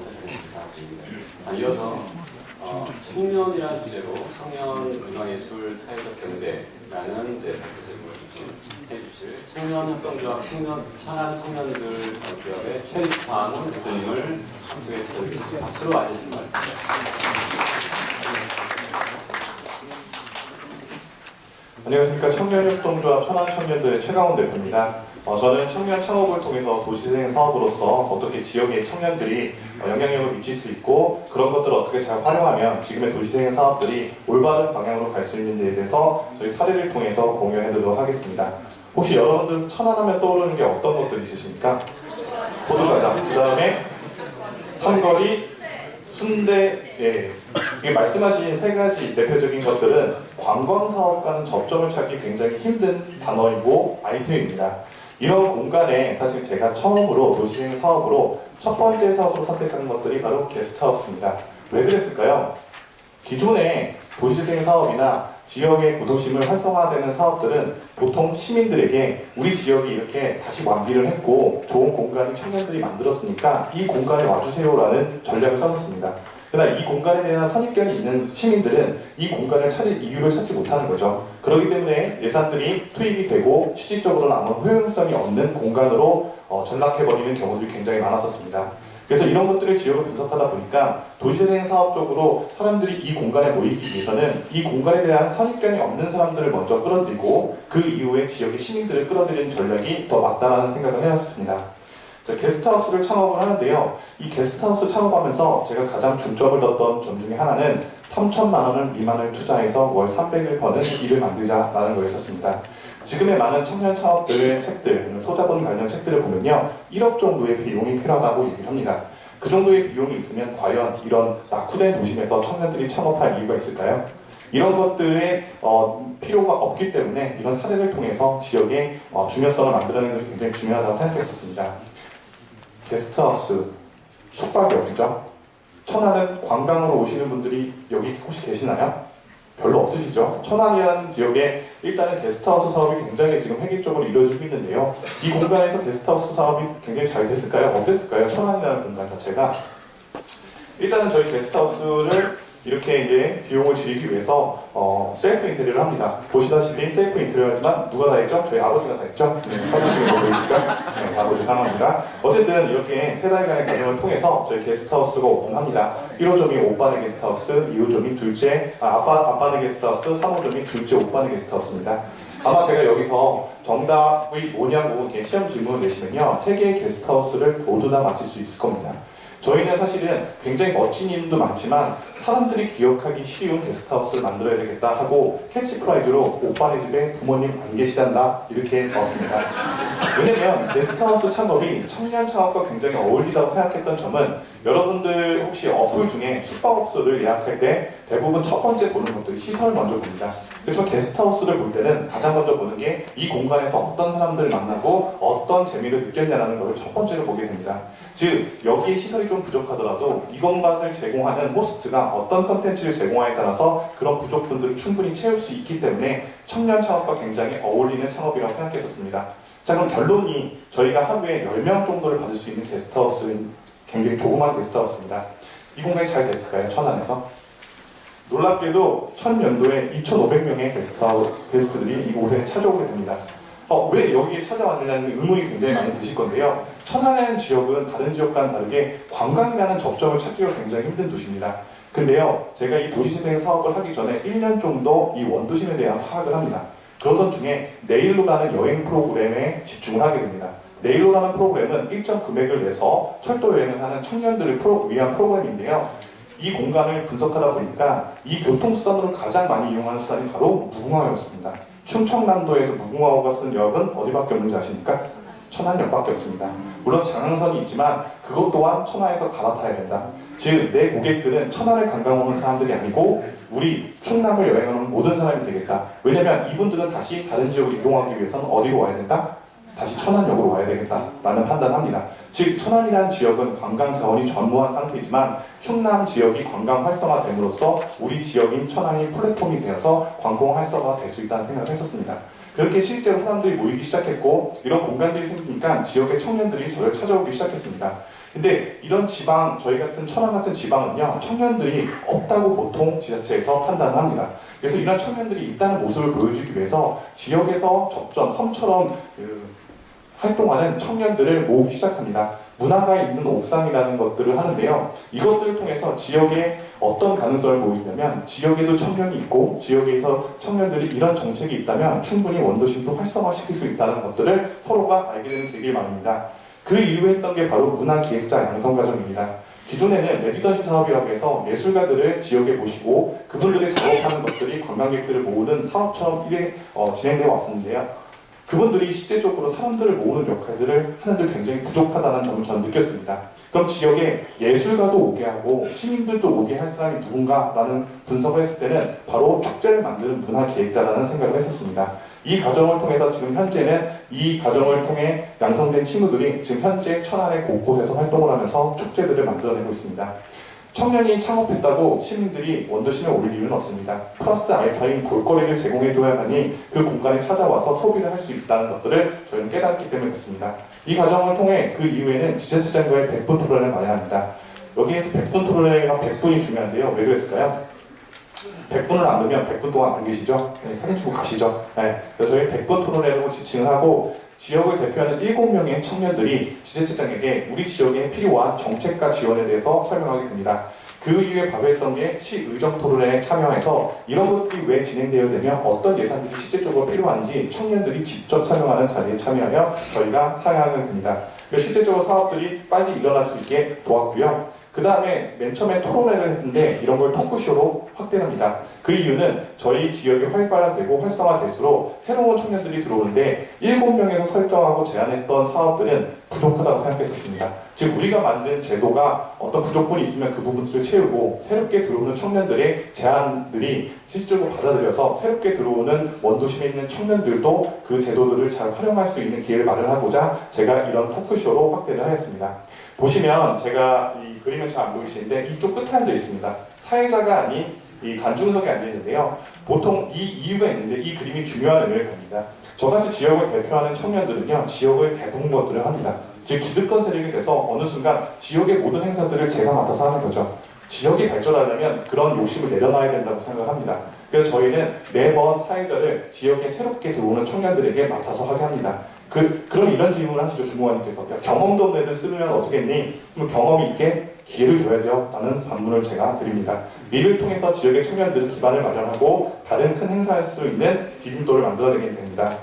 선착된 기사입니다. 아, 이어서 어, 청년이라는 주제로 청년 문화예술 사회적 경제라는 이제 제목을 좀 해주실 청년 협동조합 청년 천안 청년들 어, 기업의 최익환 대표님을. 박수로 맞으신 것 같아요. 안녕하십니까 청년협동조합 천안청년들의 최강원 대표입니다. 어, 저는 청년 창업을 통해서 도시재생 사업으로서 어떻게 지역의 청년들이 어, 영향력을 미칠 수 있고 그런 것들을 어떻게 잘 활용하면 지금의 도시재생 사업들이 올바른 방향으로 갈 수 있는지에 대해서 저희 사례를 통해서 공유해드리도록 하겠습니다. 혹시 여러분들 천안하면 떠오르는 게 어떤 것들이 있으십니까? 호두과자, 그 다음에 삼거리, 순대, 예. 이 말씀하신 세 가지 대표적인 것들은 관광 사업과는 접점을 찾기 굉장히 힘든 단어이고 아이템입니다. 이런 공간에 사실 제가 처음으로 도시행 사업으로 첫 번째 사업으로 선택하는 것들이 바로 게스트하우스입니다. 왜 그랬을까요? 기존의 도시재생 사업이나 지역의 구도심을 활성화되는 사업들은 보통 시민들에게 우리 지역이 이렇게 다시 완비를 했고 좋은 공간을 청년들이 만들었으니까 이 공간에 와주세요라는 전략을 썼었습니다. 그러나 이 공간에 대한 선입견이 있는 시민들은 이 공간을 찾을 이유를 찾지 못하는 거죠. 그렇기 때문에 예산들이 투입이 되고 실질적으로는 아무 효용성이 없는 공간으로 어, 전락해버리는 경우들이 굉장히 많았었습니다. 그래서 이런 것들을 지역을 분석하다 보니까 도시재생 사업 적으로 사람들이 이 공간에 모이기 위해서는 이 공간에 대한 선입견이 없는 사람들을 먼저 끌어들이고 그 이후에 지역의 시민들을 끌어들이는 전략이 더 맞다라는 생각을 해왔습니다. 자, 게스트하우스를 창업을 하는데요. 이 게스트하우스 창업하면서 제가 가장 중점을 뒀던 점 중에 하나는 3천만 원을 미만을 투자해서 월 300을 버는 일을 만들자라는 거였었습니다. 지금의 많은 청년 창업들의 책들, 소자본 관련 책들을 보면요. 1억 정도의 비용이 필요하다고 얘기를 합니다. 그 정도의 비용이 있으면 과연 이런 낙후된 도심에서 청년들이 창업할 이유가 있을까요? 이런 것들의 어, 필요가 없기 때문에 이런 사례를 통해서 지역의 어, 중요성을 만들어내는 것이 굉장히 중요하다고 생각했었습니다. 게스트하우스, 숙박이 어디죠? 천안은 관광으로 오시는 분들이 여기 혹시 계시나요? 별로 없으시죠? 천안이라는 지역에 일단은 게스트하우스 사업이 굉장히 지금 획일적으로 이루어지고 있는데요. 이 공간에서 게스트하우스 사업이 굉장히 잘 됐을까요? 어땠을까요? 천안이라는 공간 자체가 일단은 저희 게스트하우스를 이렇게 이제 비용을 줄이기 위해서 어, 셀프 인테리어를 합니다. 보시다시피 셀프 인테리어지만 누가 다 했죠? 저희 아버지가 다 했죠? 네, 사진 중에 보고 계시죠? 네, 아버지 상황입니다. 어쨌든 이렇게 세 달간의 과정을 통해서 저희 게스트하우스가 오픈합니다. 1호점이 오빠네 게스트하우스, 2호점이 둘째, 아, 아빠, 아빠네 게스트하우스, 3호점이 둘째 오빠네 게스트하우스입니다. 아마 제가 여기서 정답이 뭐냐고 이렇게 시험 질문을 내시면요. 세 개의 게스트하우스를 모두 다 맞힐 수 있을 겁니다. 저희는 사실은 굉장히 멋진 이름도 많지만 사람들이 기억하기 쉬운 게스트하우스를 만들어야 되겠다 하고 캐치프레이즈로 오빠네 집에 부모님 안 계시단다 이렇게 적었습니다. 왜냐면 게스트하우스 창업이 청년 창업과 굉장히 어울리다고 생각했던 점은 여러분들 혹시 어플 중에 숙박업소를 예약할 때 대부분 첫 번째 보는 것들이 시설을 먼저 봅니다. 그렇지만 게스트하우스를 볼 때는 가장 먼저 보는 게 이 공간에서 어떤 사람들을 만나고 어떤 재미를 느꼈냐는 것을 첫 번째로 보게 됩니다. 즉 여기에 시설이 좀 부족하더라도 이 공간을 제공하는 호스트가 어떤 컨텐츠를 제공하냐에 따라서 그런 부족분들을 충분히 채울 수 있기 때문에 청년 창업과 굉장히 어울리는 창업이라고 생각했었습니다. 자 그럼 결론이 저희가 하루에 10명 정도를 받을 수 있는 게스트하우스는 굉장히 조그만 게스트하우스입니다. 이 공간이 잘 됐을까요? 천안에서? 놀랍게도 천 년도에 2,500명의 게스트하우스, 게스트들이 이곳에 찾아오게 됩니다. 어, 왜 여기에 찾아왔느냐는 의문이 굉장히 많이 드실 건데요. 천안이라는 지역은 다른 지역과는 다르게 관광이라는 접점을 찾기가 굉장히 힘든 도시입니다. 근데요, 제가 이 도시재생 사업을 하기 전에 1년 정도 이 원도심에 대한 파악을 합니다. 그러던 중에 내일로라는 여행 프로그램에 집중을 하게 됩니다. 내일로라는 프로그램은 일정 금액을 내서 철도 여행을 하는 청년들을 프로, 위한 프로그램인데요. 이 공간을 분석하다 보니까 이 교통수단으로 가장 많이 이용하는 수단이 바로 무궁화였습니다. 충청남도에서 무궁화호가 쓴 역은 어디밖에 없는지 아십니까? 천안역밖에 없습니다. 물론 장항선이 있지만 그것 또한 천안에서 갈아타야 된다. 즉 내 고객들은 천안을 관광 오는 사람들이 아니고 우리 충남을 여행하는 모든 사람이 되겠다. 왜냐면 이분들은 다시 다른 지역으로 이동하기 위해서는 어디로 와야 된다? 다시 천안역으로 와야 되겠다라는 판단합니다. 즉 천안이라는 지역은 관광 자원이 전무한 상태이지만 충남 지역이 관광 활성화됨으로써 우리 지역인 천안이 플랫폼이 되어서 관광 활성화가 될수 있다는 생각을 했었습니다. 그렇게 실제로 사람들이 모이기 시작했고 이런 공간들이 생기니까 지역의 청년들이 저를 찾아오기 시작했습니다. 근데 이런 지방, 저희 같은 천안 같은 지방은요, 청년들이 없다고 보통 지자체에서 판단을 합니다. 그래서 이런 청년들이 있다는 모습을 보여주기 위해서 지역에서 접전, 섬처럼 그, 활동하는 청년들을 모으기 시작합니다. 문화가 있는 옥상이라는 것들을 하는데요. 이것들을 통해서 지역에 어떤 가능성을 보여주냐면 지역에도 청년이 있고 지역에서 청년들이 이런 정책이 있다면 충분히 원도심도 활성화시킬 수 있다는 것들을 서로가 알게 되는 계기만입니다. 그 이후에 했던 게 바로 문화기획자 양성과정입니다. 기존에는 레지던시 사업이라고 해서 예술가들을 지역에 모시고 그분들이 작업하는 것들이 관광객들을 모으는 사업처럼 어, 진행되어 왔었는데요. 그분들이 실제적으로 사람들을 모으는 역할들을 하는데 굉장히 부족하다는 점을 저는 느꼈습니다. 그럼 지역에 예술가도 오게 하고 시민들도 오게 할 사람이 누군가라는 분석을 했을 때는 바로 축제를 만드는 문화기획자라는 생각을 했었습니다. 이 과정을 통해서 지금 현재는 이 과정을 통해 양성된 친구들이 지금 현재 천안의 곳곳에서 활동을 하면서 축제들을 만들어내고 있습니다. 청년이 창업했다고 시민들이 원도심에 올 이유는 없습니다. 플러스 알파인 볼거리를 제공해줘야만이 그 공간에 찾아와서 소비를 할 수 있다는 것들을 저희는 깨닫기 때문에 그렇습니다. 이 과정을 통해 그 이후에는 지자체장과의 100분 토론을 마련합니다. 여기에서 100분 토론회가 100분이 중요한데요. 왜 그랬을까요? 100분을 안 넣으면 100분 동안 안 계시죠? 네, 사진 찍고 가시죠? 네, 그래서 저희 100분 토론회라고 지칭을 하고 지역을 대표하는 7명의 청년들이 지자체장에게 우리 지역에 필요한 정책과 지원에 대해서 설명하게 됩니다. 그 이후에 발표했던 게 시의정 토론회에 참여해서 이런 것들이 왜 진행되어야 되며 어떤 예산들이 실제적으로 필요한지 청년들이 직접 설명하는 자리에 참여하여 저희가 상향을 됩니다. 실제적으로 사업들이 빨리 일어날 수 있게 도왔고요. 그 다음에 맨 처음에 토론회를 했는데 이런 걸 토크쇼로 확대합니다. 그 이유는 저희 지역이 활발화되고 활성화될수록 새로운 청년들이 들어오는데 7명에서 설정하고 제안했던 사업들은 부족하다고 생각했었습니다. 즉 우리가 만든 제도가 어떤 부족분이 있으면 그 부분들을 채우고 새롭게 들어오는 청년들의 제안들이 실질적으로 받아들여서 새롭게 들어오는 원도심에 있는 청년들도 그 제도들을 잘 활용할 수 있는 기회를 마련하고자 제가 이런 토크쇼로 확대를 하였습니다. 보시면 제가 이 그림은 잘 안 보이시는데 이쪽 앉아 있습니다. 사회자가 아닌 이 관중석에 앉아 있는데요. 보통 이 이유가 있는데 이 그림이 중요한 의미를 갖습니다. 저같이 지역을 대표하는 청년들은요, 지역을 대부분 것들을 합니다. 즉 기득권 세력이 돼서 어느 순간 지역의 모든 행사들을 제가 맡아서 하는 거죠. 지역이 발전하려면 그런 욕심을 내려놔야 된다고 생각을 합니다. 그래서 저희는 매번 사회자를 지역에 새롭게 들어오는 청년들에게 맡아서 하게 합니다. 그, 그럼 이런 질문을 하시죠, 주무관님께서. 야, 경험도 없는 애들 쓰면 어떻겠니? 그럼 경험이 있게 기회를 줘야죠. 라는 반문을 제가 드립니다. 이를 통해서 지역의 청년들은 기반을 마련하고 다른 큰 행사할 수 있는 디딤돌을 만들어내게 됩니다.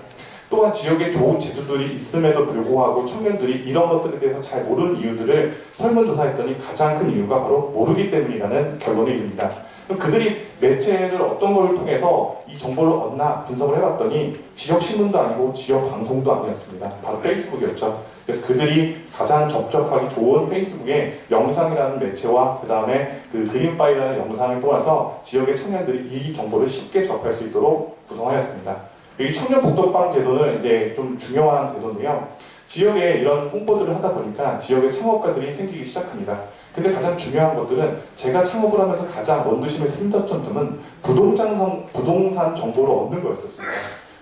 또한 지역에 좋은 제도들이 있음에도 불구하고 청년들이 이런 것들에 대해서 잘 모르는 이유들을 설문조사했더니 가장 큰 이유가 바로 모르기 때문이라는 결론에 이릅니다. 그럼 그들이 매체를 어떤 걸 통해서 이 정보를 얻나 분석을 해봤더니 지역 신문도 아니고 지역 방송도 아니었습니다. 바로 페이스북이었죠. 그래서 그들이 가장 접촉하기 좋은 페이스북에 영상이라는 매체와 그 다음에 그 그림 파일이라는 영상을 통해서 지역의 청년들이 이 정보를 쉽게 접할 수 있도록 구성하였습니다. 이 청년 복덕방 제도는 이제 좀 중요한 제도인데요. 지역에 이런 홍보들을 하다 보니까 지역의 창업가들이 생기기 시작합니다. 근데 가장 중요한 것들은 제가 창업을 하면서 가장 원두심에서 힘들었던 점은 부동산, 부동산 정보를 얻는 거였었습니다.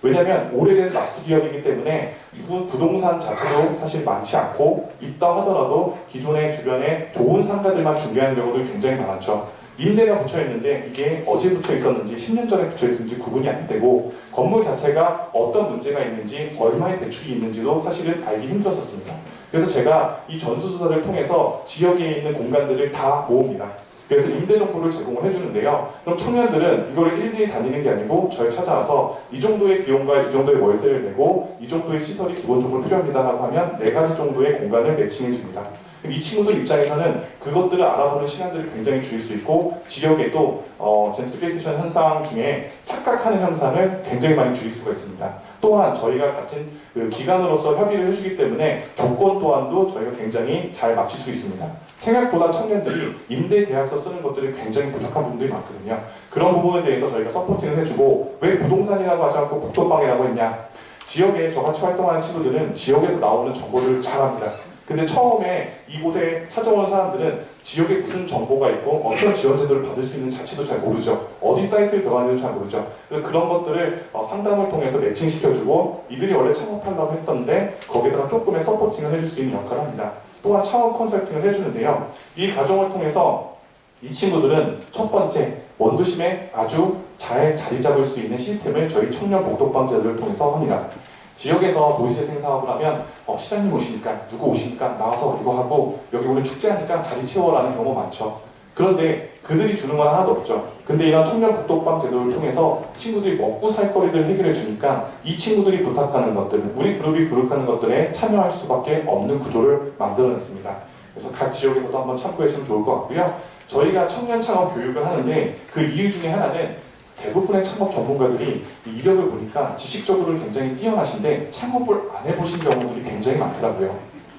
왜냐하면 오래된 낙후 기업이기 때문에 그 부동산 자체도 사실 많지 않고 있다 하더라도 기존의 주변에 좋은 상가들만 중요한 경우도 굉장히 많았죠. 임대가 붙여 있는데 이게 어제 붙여 있었는지 10년 전에 붙여 있었는지 구분이 안 되고 건물 자체가 어떤 문제가 있는지 얼마의 대출이 있는지도 사실은 알기 힘들었었습니다. 그래서 제가 이 전수조사를 통해서 지역에 있는 공간들을 다 모읍니다. 그래서 임대 정보를 제공을 해주는데요. 그럼 청년들은 이걸 일일이 다니는 게 아니고 저를 찾아와서 이 정도의 비용과 이 정도의 월세를 내고 이 정도의 시설이 기본적으로 필요합니다라고 하면 네 가지 정도의 공간을 매칭해 줍니다. 이 친구들 입장에서는 그것들을 알아보는 시간들을 굉장히 줄일 수 있고 지역에도 어, 젠트리피케이션 현상 중에 착각하는 현상을 굉장히 많이 줄일 수가 있습니다. 또한 저희가 같은 그 기관으로서 협의를 해주기 때문에 조건 또한도 저희가 굉장히 잘 맞출 수 있습니다. 생각보다 청년들이 임대 계약서 쓰는 것들이 굉장히 부족한 부분들이 많거든요. 그런 부분에 대해서 저희가 서포팅을 해주고 왜 부동산이라고 하지 않고 북도방이라고 했냐? 지역에 저같이 활동하는 친구들은 지역에서 나오는 정보를 잘 합니다. 근데 처음에 이곳에 찾아온 사람들은 지역에 무슨 정보가 있고 어떤 지원 제도를 받을 수 있는 자체도 잘 모르죠. 어디 사이트를 들어가는지도 잘 모르죠. 그런 것들을 어, 상담을 통해서 매칭시켜주고 이들이 원래 창업하려고 했던데 거기에다가 조금의 서포팅을 해줄 수 있는 역할을 합니다. 또한 창업 컨설팅을 해주는데요. 이 과정을 통해서 이 친구들은 첫 번째 원도심에 아주 잘 자리 잡을 수 있는 시스템을 저희 청년 복덕방 제도를 통해서 합니다. 지역에서 도시재 생 사업을 하면 어, 시장님 오시니까 누구 오시니까 나와서 이거 하고 여기 오늘 축제하니까 자리 채워라는 경우 많죠. 그런데 그들이 주는 건 하나도 없죠. 근데 이런 청년 복덕방 제도를 통해서 친구들이 먹고 살 거리를 해결해 주니까 이 친구들이 부탁하는 것들, 우리 그룹이 부탁하는 것들에 참여할 수밖에 없는 구조를 만들어냈습니다. 그래서 각 지역에서도 한번 참고했으면 좋을 것 같고요. 저희가 청년 창업 교육을 하는데 그 이유 중에 하나는 대부분의 창업 전문가들이 이 이력을 보니까 지식적으로는 굉장히 뛰어나신데 창업을 안 해보신 경우들이 굉장히 많더라고요.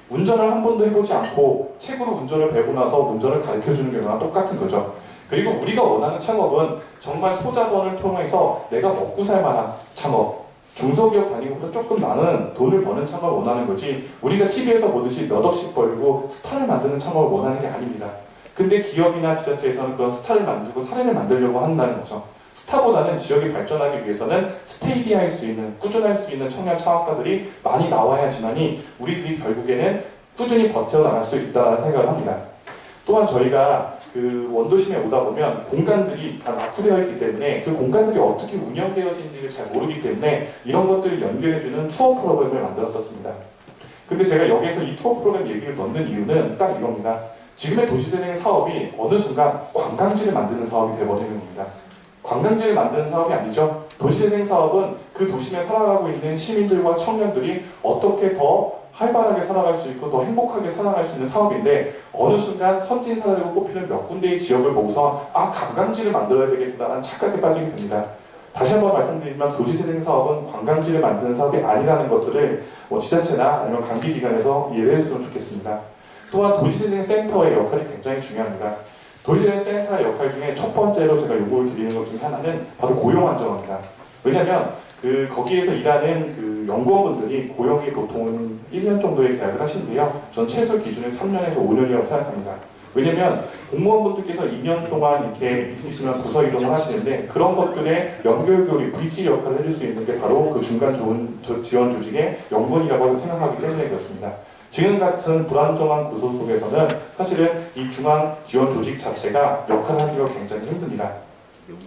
운전을 한 번도 해보지 않고 책으로 운전을 배우고 나서 운전을 가르쳐주는 경우랑 똑같은 거죠. 그리고 우리가 원하는 창업은 정말 소자본을 통해서 내가 먹고 살 만한 창업, 중소기업 것보다 조금 나는 돈을 버는 창업을 원하는 거지 우리가 TV에서 보듯이 몇 억씩 벌고 스타를 만드는 창업을 원하는 게 아닙니다. 근데 기업이나 지자체에서는 그런 스타를 만들고 사례를 만들려고 한다는 거죠. 스타보다는 지역이 발전하기 위해서는 스테이디할 수 있는, 꾸준할 수 있는 청년 창업가들이 많이 나와야지만이 우리들이 결국에는 꾸준히 버텨나갈 수 있다는 생각을 합니다. 또한 저희가 그 원도심에 오다 보면 공간들이 다 낙후되어 있기 때문에 그 공간들이 어떻게 운영되어지는지를 잘 모르기 때문에 이런 것들을 연결해주는 투어 프로그램을 만들었었습니다. 근데 제가 여기에서 이 투어 프로그램 얘기를 넣는 이유는 딱 이겁니다. 지금의 도시재생 사업이 어느 순간 관광지를 만드는 사업이 되어버리는 겁니다. 관광지를 만드는 사업이 아니죠. 도시재생 사업은 그 도심에 살아가고 있는 시민들과 청년들이 어떻게 더 활발하게 살아갈 수 있고 더 행복하게 살아갈 수 있는 사업인데 어느 순간 선진 사례로 꼽히는 몇 군데의 지역을 보고서 아 관광지를 만들어야 되겠구나라는 착각에 빠지게 됩니다. 다시 한번 말씀드리지만 도시재생 사업은 관광지를 만드는 사업이 아니라는 것들을 뭐 지자체나 아니면 관계기관에서 이해를 해줬으면 좋겠습니다. 또한 도시재생 센터의 역할이 굉장히 중요합니다. 도시재생 센터의 역할 중에 첫 번째로 제가 요구를 드리는 것 중에 하나는 바로 고용 안정화입니다. 왜냐하면 그 거기에서 일하는 그 연구원분들이 고용이 보통은 1년 정도의 계약을 하시는데요. 전 최소 기준은 3년에서 5년이라고 생각합니다. 왜냐면 공무원분들께서 2년 동안 이렇게 있으시면 부서 이동을 하시는데 그런 것들의 연결고리 브릿지 역할을 해줄 수 있는 게 바로 그 중간 좋은 저- 지원 조직의 연구원이라고 생각하기 때문에 그렇습니다. 지금 같은 불안정한 구조 속에서는 사실은 이 중앙 지원 조직 자체가 역할을 하기가 굉장히 힘듭니다.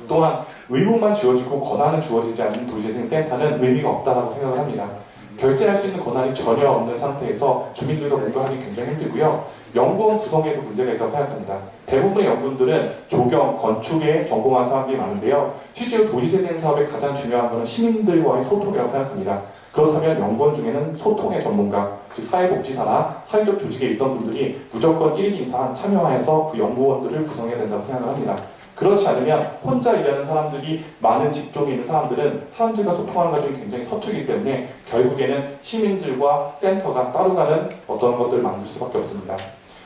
또한 의무만 지워지고 권한은 주어지지 않는 도시재생 센터는 의미가 없다고 생각을 합니다. 결제할 수 있는 권한이 전혀 없는 상태에서 주민들과 공부하기 굉장히 힘들고요. 연구원 구성에도 문제가 있다고 생각합니다. 대부분의 연구원들은 조경, 건축에 전공한 사람들이 많은데요. 실제로 도시재생 사업의 가장 중요한 것은 시민들과의 소통이라고 생각합니다. 그렇다면 연구원 중에는 소통의 전문가, 즉 사회복지사나 사회적 조직에 있던 분들이 무조건 1인 이상 참여하여서 그 연구원들을 구성해야 된다고 생각을 합니다. 그렇지 않으면 혼자 일하는 사람들이 많은 직종에 있는 사람들은 사람들과 소통하는 과정이 굉장히 서투기 때문에 결국에는 시민들과 센터가 따로 가는 어떤 것들을 만들 수밖에 없습니다.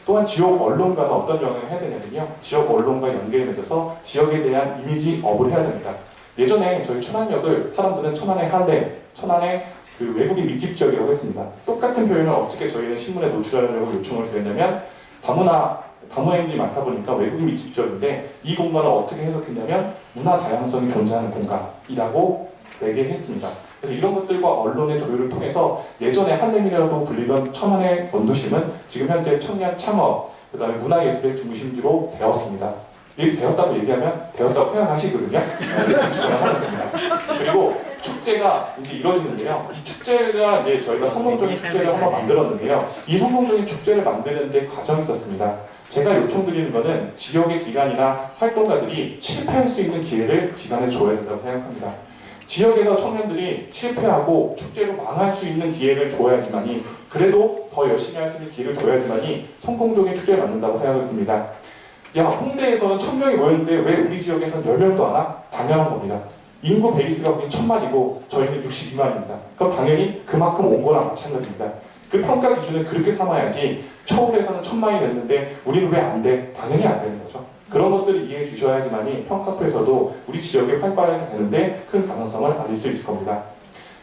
또한 지역 언론과는 어떤 영향을 해야 되냐면요. 지역 언론과 연계를 맺어서 지역에 대한 이미지 업을 해야 됩니다. 예전에 저희 천안역을 사람들은 천안의 할렘, 천안의 그 외국인 밀집 지역이라고 했습니다. 똑같은 표현을 어떻게 저희는 신문에 노출하려고 요청을 드렸냐면 다문화 다문화인들이 많다 보니까 외국인 밀집 지역인데 이 공간을 어떻게 해석했냐면 문화 다양성이 존재하는 공간이라고 내게 했습니다. 그래서 이런 것들과 언론의 조율을 통해서 예전에 한림이라고 불리던 천안의 원도심은 지금 현재 청년 창업, 그 다음에 문화예술의 중심지로 되었습니다. 이렇게 되었다고 얘기하면 되었다고 생각하시거든요. 네. 그리고 축제가 이제 이루어지는데요. 이 축제가 이제 저희가 성공적인 축제를 한번 만들었는데요. 이 성공적인 축제를 만드는데 과정이 있었습니다. 제가 요청드리는 것은 지역의 기관이나 활동가들이 실패할 수 있는 기회를 기관에 줘야 된다고 생각합니다. 지역에서 청년들이 실패하고 축제로 망할 수 있는 기회를 줘야지만이 그래도 더 열심히 할 수 있는 기회를 줘야지만이 성공적인 축제를 만든다고 생각을 듭니다. 야 홍대에서는 천명이 모였는데 왜 우리 지역에서는 10명도 안 와? 당연한 겁니다. 인구 베이스가 거긴 천만이고 저희는 62만입니다. 그럼 당연히 그만큼 온 거랑 마찬가지입니다. 그 평가 기준을 그렇게 삼아야지 서울에서는 천만이 됐는데 우리는 왜 안 돼? 당연히 안 되는 거죠. 그런 것들을 이해해 주셔야지만이 평가표에서도 우리 지역에 활발하게 되는데 큰 가능성을 알릴 수 있을 겁니다.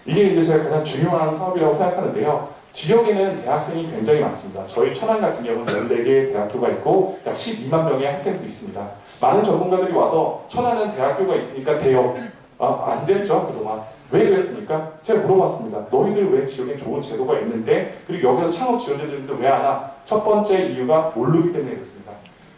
이게 이제 제가 가장 중요한 사업이라고 생각하는데요. 지역에는 대학생이 굉장히 많습니다. 저희 천안 같은 경우는 14개의 대학교가 있고 약 12만 명의 학생들이 있습니다. 많은 전문가들이 와서 천안은 대학교가 있으니까 대역. 아, 안 됐죠, 그동안. 왜 그랬습니까? 제가 물어봤습니다. 너희들 왜 지역에 좋은 제도가 있는데 그리고 여기서 창업 지원해주는데 왜안 와? 첫 번째 이유가 모르기 때문에 그렇습니다.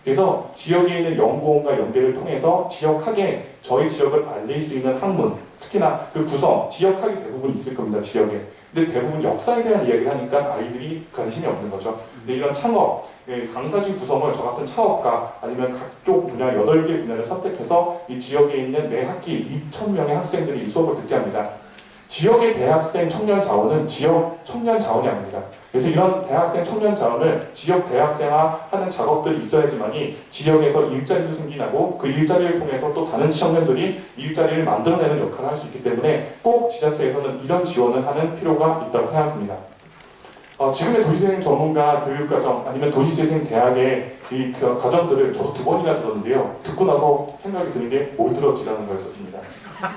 그래서 지역에 있는 연구원과 연계를 통해서 지역학에 저희 지역을 알릴 수 있는 학문, 특히나 그 구성, 지역학이 대부분 있을 겁니다, 지역에. 근데 대부분 역사에 대한 이야기를 하니까 아이들이 관심이 없는 거죠. 근데 이런 창업, 예, 강사진 구성을 저 같은 창업가 아니면 각종 분야 8개 분야를 선택해서 이 지역에 있는 매 학기 2,000명의 학생들이 이 수업을 듣게 합니다. 지역의 대학생 청년 자원은 지역 청년 자원이 아닙니다. 그래서 이런 대학생 청년 자원을 지역 대학생화하는 작업들이 있어야지만이 지역에서 일자리도 생기나고 그 일자리를 통해서 또 다른 청년들이 일자리를 만들어내는 역할을 할 수 있기 때문에 꼭 지자체에서는 이런 지원을 하는 필요가 있다고 생각합니다. 어, 지금의 도시재생 전문가 교육과정 아니면 도시재생 대학의 이 그 과정들을 저도 두 번이나 들었는데요. 듣고 나서 생각이 드는 게 뭘 들었지라는 거였었습니다.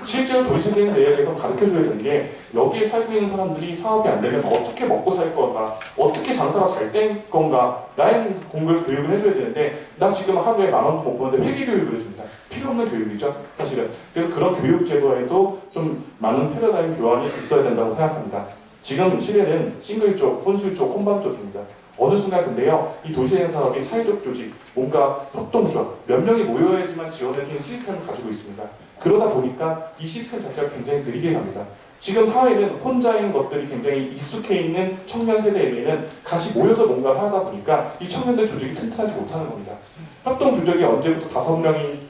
실제로 도시재생 대학에서 가르쳐줘야 되는 게 여기에 살고 있는 사람들이 사업이 안 되면 어떻게 먹고 살 건가, 어떻게 장사가 잘 된 건가, 라는 공부를 교육을 해줘야 되는데 나 지금 하루에 만 원도 못 버는데 회계 교육을 해줍니다. 필요 없는 교육이죠, 사실은. 그래서 그런 교육 제도에도 좀 많은 패러다임 교환이 있어야 된다고 생각합니다. 지금 시대는 싱글 쪽, 혼술 쪽, 혼밥 쪽입니다. 어느 순간 근데요, 이 도시재생 사업이 사회적 조직, 뭔가 협동조합, 몇 명이 모여야지만 지원해주는 시스템을 가지고 있습니다. 그러다 보니까 이 시스템 자체가 굉장히 느리게 갑니다. 지금 사회는 혼자인 것들이 굉장히 익숙해 있는 청년 세대에게는 같이 모여서 뭔가를 하다 보니까 이 청년들 조직이 튼튼하지 못하는 겁니다. 협동 조직이 언제부터 다섯 명이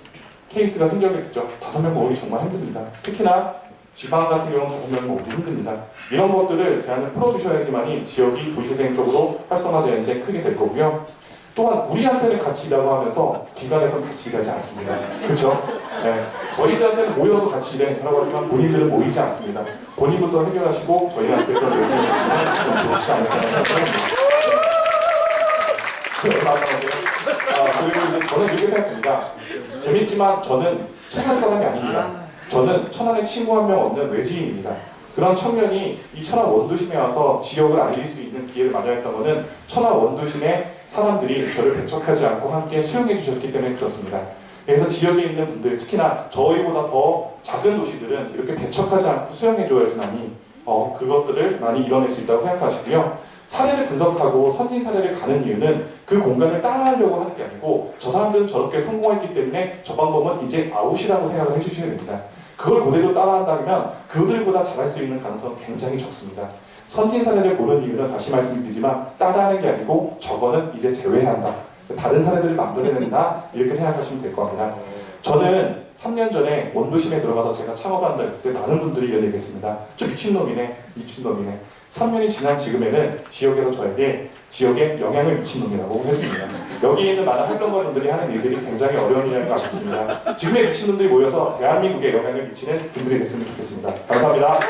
케이스가 생겨겠죠. 다섯 명 모으기 정말 힘듭니다. 특히나 지방 같은 경우는 명 모으기 힘듭니다. 이런 것들을 제안을 풀어주셔야지만이 지역이 도시재생 쪽으로 활성화되는 데 크게 될 거고요. 또한 우리한테는 같이 일하고 하면서 기관에서는 같이 일하지 않습니다. 그렇죠? 네. 저희들한테는 모여서 같이 일하라고 하지만 본인들은 모이지 않습니다. 본인부터 해결하시고 저희한테 그런 요청을 주시면 좀 좋지 않을까 생각합니다. 네. 아, 그리고 이제 저는 이렇게 생각합니다. 재밌지만 저는 천안 사람이 아닙니다. 저는 천안에 친구 한 명 없는 외지인입니다. 그런 청년이 이 천안 원도심에 와서 지역을 알릴 수 있는 기회를 마련했던 것은 천안 원도심의 사람들이 저를 배척하지 않고 함께 수용해 주셨기 때문에 그렇습니다. 그래서 지역에 있는 분들, 특히나 저희보다 더 작은 도시들은 이렇게 배척하지 않고 수용해 줘야지만이 어, 그것들을 많이 이뤄낼 수 있다고 생각하시고요. 사례를 분석하고 선진 사례를 가는 이유는 그 공간을 따라하려고 하는 게 아니고 저 사람들은 저렇게 성공했기 때문에 저 방법은 이제 아웃이라고 생각을 해주셔야 됩니다. 그걸 그대로 따라한다면 그들보다 잘할 수 있는 가능성은 굉장히 적습니다. 선진 사례를 보는 이유는 다시 말씀드리지만 따라하는 게 아니고 저거는 이제 제외한다. 다른 사례들을 만들어낸다. 이렇게 생각하시면 될 겁니다. 저는 3년 전에 원도심에 들어가서 제가 창업한다 했을 때 많은 분들이 이런 얘기 했습니다. 저 미친놈이네, 미친놈이네. 3년이 지난 지금에는 지역에서 저에게 지역에 영향을 미친 놈이라고 해줍니다. 여기 있는 많은 활동가분들이 하는 일들이 굉장히 어려운 일이라는 걸 알겠습니다. 지금의 미친놈들이 모여서 대한민국에 영향을 미치는 분들이 됐으면 좋겠습니다. 감사합니다.